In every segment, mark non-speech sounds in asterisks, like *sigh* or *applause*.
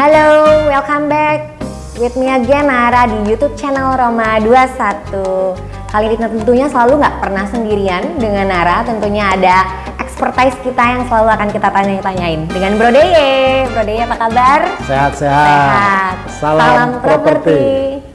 Halo, welcome back with me again Nara di YouTube channel Roma 21. Kali ini tentunya selalu nggak pernah sendirian dengan Nara, tentunya ada expertise kita yang selalu akan kita tanya-tanyain dengan Bro Deye. Bro Deye apa kabar? Sehat-sehat. Sehat. Salam, Salam properti. properti.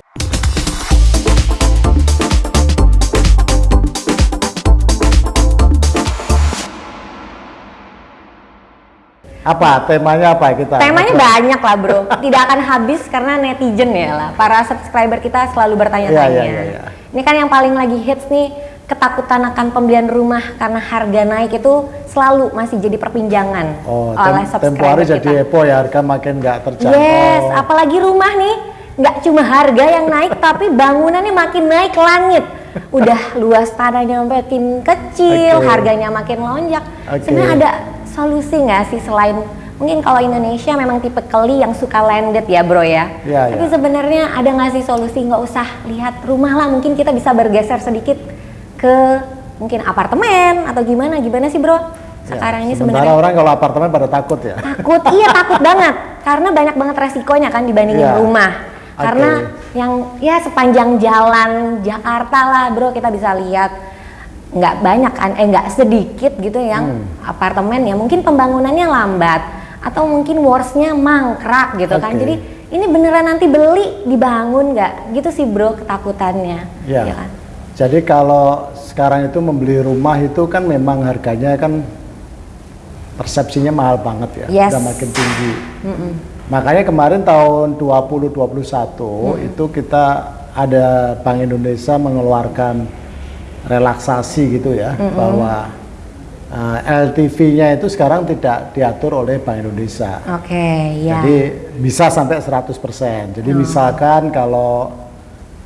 Apa temanya apa kita? Temanya banyak lah bro, tidak akan habis karena netizen ya lah. Para subscriber kita selalu bertanya-tanya. Iya, iya, iya. Ini kan yang paling lagi hits nih, ketakutan akan pembelian rumah karena harga naik itu selalu masih jadi perbincangan Oh, oleh tem tempo subscriber hari kita. jadi heboh ya harga makin nggak terjangkau. Yes, apalagi rumah nih, nggak cuma harga yang naik, tapi bangunannya makin naik langit. Udah luas tanahnya makin kecil, Oke. harganya makin lonjak. Oke. Sebenarnya ada solusi nggak sih selain mungkin kalau Indonesia memang tipe keli yang suka landed ya bro ya. Iya, Tapi iya. sebenarnya ada nggak sih solusi nggak usah lihat rumah lah, mungkin kita bisa bergeser sedikit ke mungkin apartemen atau gimana gimana sih bro? Ya, Sekarang ini sementara sebenarnya orang kalau apartemen pada takut ya. takut iya takut banget karena banyak banget resikonya kan dibandingin Iya. rumah karena yang ya sepanjang jalan Jakarta lah bro kita bisa lihat nggak banyak kan eh nggak sedikit gitu yang Hmm. apartemen ya mungkin pembangunannya lambat atau mungkin worstnya mangkrak gitu kan Oke. jadi ini beneran nanti beli dibangun nggak gitu sih bro ketakutannya Ya. ya kan Jadi kalau sekarang itu membeli rumah itu kan memang harganya kan persepsinya mahal banget ya, Yes. udah makin tinggi. Makanya kemarin tahun 2021 itu kita ada Bank Indonesia mengeluarkan relaksasi gitu ya, bahwa uh, LTV-nya itu sekarang tidak diatur oleh Bank Indonesia. oke ya Jadi bisa sampai 100%. Jadi misalkan kalau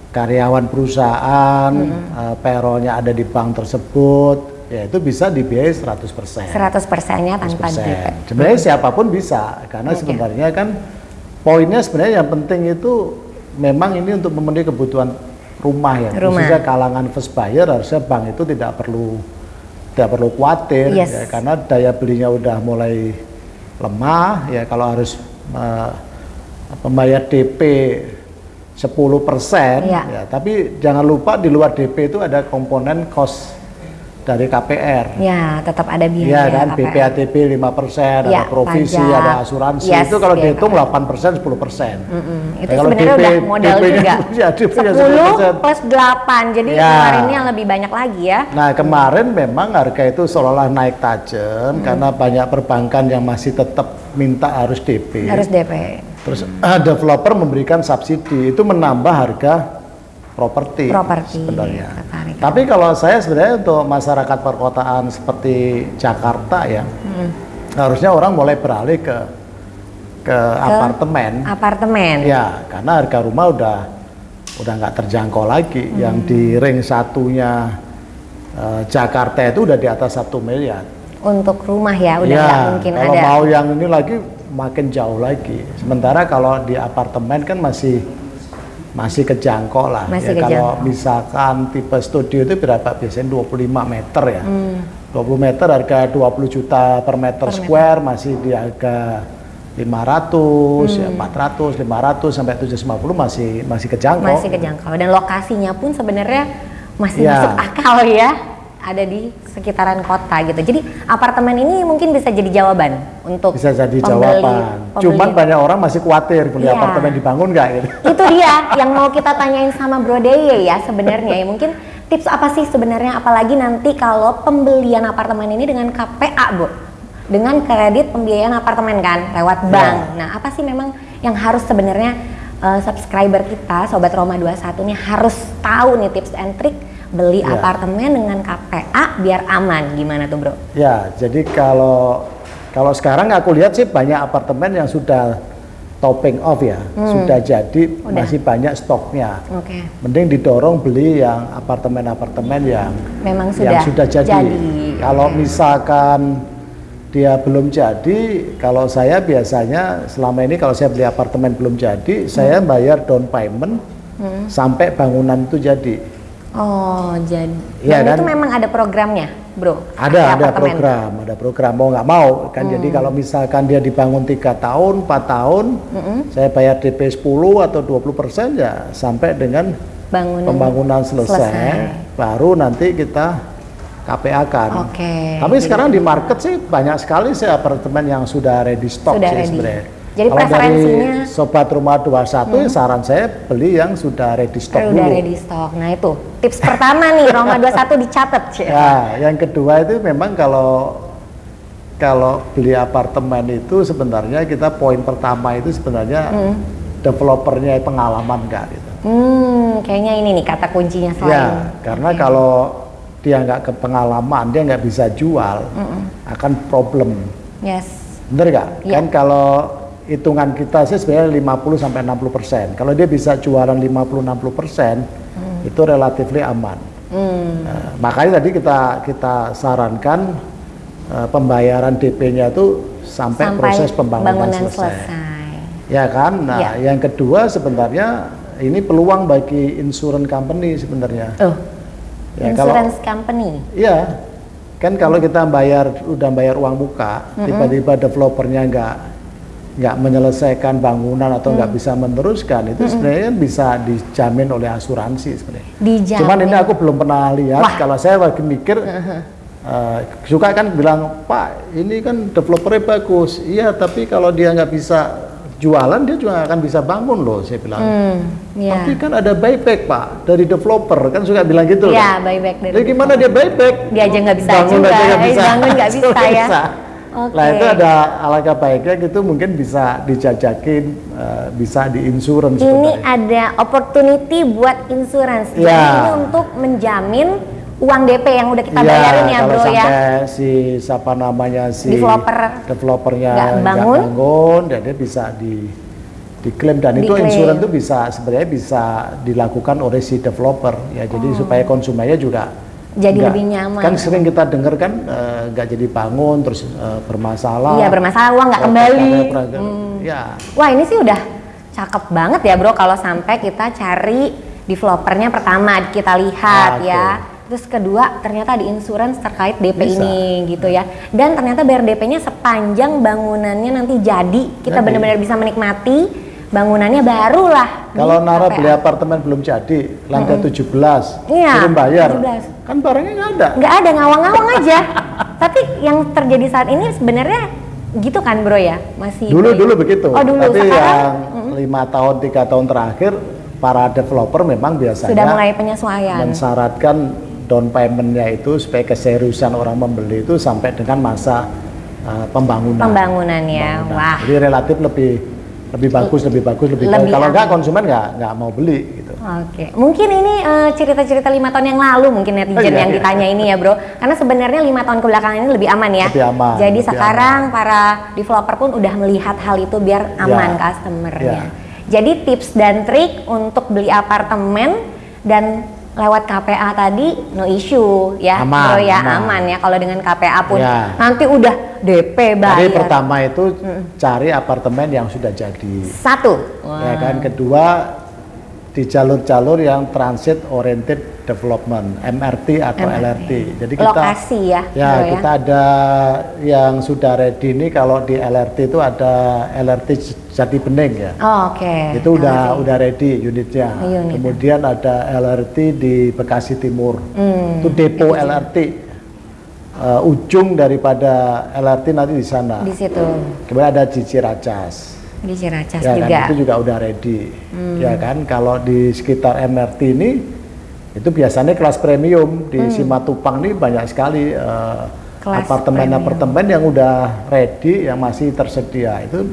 karyawan perusahaan eh, payrollnya ada di bank tersebut, ya itu bisa dibiayai 100%. 100 persennya tanpa 100%. Sebenarnya siapa pun bisa, karena Oke. sebenarnya kan poinnya sebenarnya yang penting itu memang ini untuk memenuhi kebutuhan rumah ya, Rumah. khususnya kalangan first buyer harusnya bank itu tidak perlu tidak perlu khawatir Yes. ya, karena daya belinya udah mulai lemah ya kalau harus eh, membayar DP 10% Iya. ya tapi jangan lupa di luar DP itu ada komponen cost dari KPR ya tetap ada biaya Iya kan, KPR. BPATP 5%, Iya, ada provisi, pajak. ada asuransi. Yes, itu kalau biaya dihitung KPR. 8%, 10%. Mm-mm. Itu *laughs* Ya, kalau sebenarnya DP udah modal DP-nya juga. ya, DP-nya 10 plus 8. Jadi Ya. keluarinnya lebih banyak lagi ya. Nah kemarin memang harga itu seolah-olah naik tajam Hmm. karena banyak perbankan yang masih tetap minta harus DP. Harus DP. Terus ah, *clears throat* developer memberikan subsidi, itu menambah harga properti sebenarnya. Tapi kalau saya sebenarnya untuk masyarakat perkotaan seperti Jakarta ya, Hmm. harusnya orang mulai beralih ke ke, apartemen. Apartemen. Ya, karena harga rumah udah udah nggak terjangkau lagi. Yang di ring satunya eh, Jakarta itu udah di atas satu miliar. Untuk rumah ya udah ya, mungkin kalau ada. mau yang ini lagi makin jauh lagi. Sementara kalau di apartemen kan masih masih kejangkau lah. Masih ya, kalau kejangkau. misalkan tipe studio itu berapa? Biasanya 25 meter ya. Hmm. 20 meter harga 20 juta per meter Per square masih di harga 500 ya Hmm. 400 500 sampai 750 masih masih kejangkau. Masih kejangkau dan lokasinya pun sebenarnya masih Ya. masuk akal ya. Ada di sekitaran kota gitu. Jadi apartemen ini mungkin bisa jadi jawaban untuk Bisa jadi pembeli- jawaban. pembeli- Cuman banyak orang masih khawatir beli Iya. apartemen dibangun nggak gitu. *laughs* itu dia yang mau kita tanyain sama Bro Deye ya sebenarnya ya mungkin tips apa sih sebenarnya apalagi nanti kalau pembelian apartemen ini dengan KPA Bu dengan kredit pembiayaan apartemen kan lewat Ya. bank nah apa sih memang yang harus sebenarnya eh, subscriber kita Sobat Roma 21 ini harus tahu nih tips and trick beli Ya. apartemen dengan KPA biar aman gimana tuh Bro? Ya, jadi kalau kalau sekarang aku lihat sih banyak apartemen yang sudah topping off ya, sudah jadi Hmm. Udah. masih banyak stoknya. Oke Mending didorong beli yang apartemen-apartemen yang memang yang sudah sudah jadi. Kalau misalkan dia belum jadi, kalau saya biasanya selama ini kalau saya beli apartemen belum jadi, saya bayar down payment sampai bangunan itu jadi. Oh, jadi Iya dan itu memang ada programnya bro? Ada, ada program, ada program mau nggak mau kan. Jadi Hmm. kalau misalkan dia dibangun tiga tahun, 4 tahun, saya bayar DP 10 atau 20 persen ya sampai dengan Bangunan. pembangunan selesai, selesai. baru nanti kita KPA kan. Oke. Tapi Jadi- sekarang di market sih banyak sekali sih apartemen yang sudah ready stock Sudah sih ready. sebenarnya. Jadi Kalau dari preferensinya- Hmm. sobat rumah 21 ya saran saya beli yang sudah ready stock Udah dulu. ready stock. Nah itu tips pertama nih Roma 21 dicatat ya. Ya, yang kedua itu memang kalau kalau beli apartemen itu sebenarnya kita poin pertama itu sebenarnya developernya pengalaman nggak gitu. Hmm, kayaknya ini nih kata kuncinya selain. Ya, karena Oke. kalau dia nggak ke pengalaman, dia nggak bisa jual, akan problem. Yes. Bener nggak? Iya. Kan kalau hitungan kita sih sebenarnya 50 sampai 60 persen. Kalau dia bisa jualan 50-60 persen, itu relatif aman. Hmm. Nah, makanya tadi kita kita sarankan eh, pembayaran DP-nya itu sampai, proses pembangunan bangunan selesai. Ya kan? Nah, Ya. yang kedua sebenarnya ini peluang bagi insurance company sebenarnya. Oh, Ya, kalau- insurance company. Iya, kan kalau kita bayar udah bayar uang muka, tiba-tiba developernya nggak nggak menyelesaikan bangunan atau nggak bisa meneruskan, itu sebenarnya kan bisa dijamin oleh asuransi sebenarnya. Dijamin. Cuman ini aku belum pernah lihat. Wah. Kalau saya lagi mikir, *laughs* eh, suka kan bilang Pak, ini kan developernya bagus. Iya, tapi kalau dia nggak bisa jualan, dia juga akan bisa bangun loh. Saya bilang. Hmm, ya. Tapi kan ada buyback Pak dari developer kan suka bilang gitu. Iya, kan? buyback dari Jadi gimana dia buyback? Dia aja nggak bisa Bangun juga, aja eh, bisa. bangun nggak *laughs* bisa ya. Oke. Nah itu ada alangkah baiknya gitu mungkin bisa dijajakin, eh, bisa di insurance Ini sebenarnya. ada opportunity buat insurance. Jadi Ya. ini untuk menjamin uang DP yang udah kita Iya, bayarin ya, Bro ya. si siapa namanya si Developer developernya nggak bangun. bangun, ya dia bisa di diklaim dan itu Diklaim. insurance itu bisa sebenarnya bisa dilakukan oleh si developer ya jadi supaya konsumennya juga. Jadi nggak- lebih nyaman. kan sering kita dengar kan eh, nggak jadi bangun terus eh, bermasalah Iya, bermasalah uang nggak kembali. Hmm. ya Wah ini sih udah cakep banget ya bro kalau sampai kita cari developernya pertama kita lihat Ah, ya. Terus kedua ternyata di insurance terkait DP Bisa. ini gitu ya. Dan ternyata bayar DP-nya sepanjang bangunannya nanti jadi kita benar-benar bisa menikmati bangunannya barulah. kalau Nara KPA. beli apartemen belum jadi lantai 17 Iya, belum bayar 17. kan barangnya nggak ada nggak ada ngawang-ngawang aja. Tapi yang terjadi saat ini sebenarnya gitu kan bro ya masih dulu baik. dulu begitu Oh dulu tapi sekarang yang lima tahun tiga tahun terakhir para developer memang biasanya sudah mulai penyesuaian. mensyaratkan down paymentnya itu supaya keseriusan orang membeli itu sampai dengan masa uh, pembangunan. Pembangunan ya, Pembangunan. wah. Jadi relatif lebih lebih bagus, lebih bagus, lebih, Lebih baik. Kalau aman. enggak konsumen nggak nggak mau beli gitu. Oke, mungkin ini eh, cerita-cerita lima tahun yang lalu mungkin netizen Oh, iya, yang iya. ditanya ini ya bro. Karena sebenarnya lima tahun kebelakangan ini lebih aman ya. Lebih aman, Jadi lebih sekarang para developer pun udah melihat hal itu biar aman Ya, customernya. ya. Jadi tips dan trik untuk beli apartemen dan lewat KPA tadi no issue ya, Aman, bro ya aman. aman ya. Kalau dengan KPA pun Ya. nanti udah DP Jadi bayar. pertama itu cari apartemen yang sudah jadi. Satu. Ya kan kedua di jalur-jalur yang transit oriented development MRT atau MRT. LRT. Jadi kita Lokasi ya, Ya, ya. kita ada yang sudah ready ini kalau di LRT itu ada LRT Jati Bening ya. Oh, Oke. Itu udah LRT. udah ready unitnya. Unit. Kemudian ada LRT di Bekasi Timur. Hmm, Itu depo LRT. Uh, ujung daripada LRT nanti di sana. di situ Kemudian ada di Ciracas. di Ciracas ya juga. kan itu juga udah ready. Ya kan kalau di sekitar MRT ini itu biasanya kelas premium di Simatupang ini banyak sekali uh, Hmm. Kelas apartemen-apartemen yang udah ready yang masih tersedia itu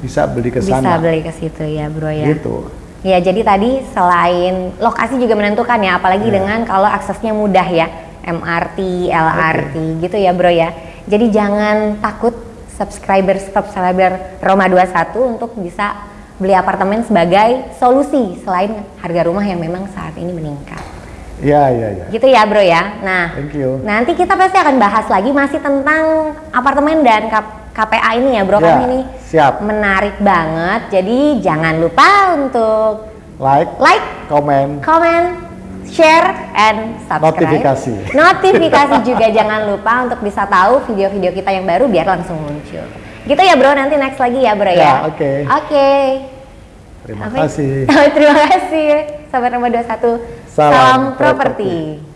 bisa beli ke bisa sana. beli ke situ ya bro ya. Gitu. Ya jadi tadi selain lokasi juga menentukan ya, apalagi Ya. dengan kalau aksesnya mudah ya, MRT, LRT gitu ya bro ya. Jadi jangan takut subscriber subscriber Roma 21 untuk bisa beli apartemen sebagai solusi selain harga rumah yang memang saat ini meningkat. Ya ya ya. Gitu ya bro ya. Nah, Thank you. nanti kita pasti akan bahas lagi masih tentang apartemen dan KPA ini ya bro, Ya, kan ini siap. menarik banget. Jadi jangan lupa untuk Like, like, comment, comment, share, and subscribe. Notifikasi. Notifikasi juga *laughs* jangan lupa untuk bisa tahu video-video kita yang baru biar langsung muncul. Gitu ya bro, nanti next lagi ya bro ya. Ya, oke. Oke. Terima Apa? kasih. *laughs* Terima kasih. Sahabat nomor 21. Salam Salam properti. properti.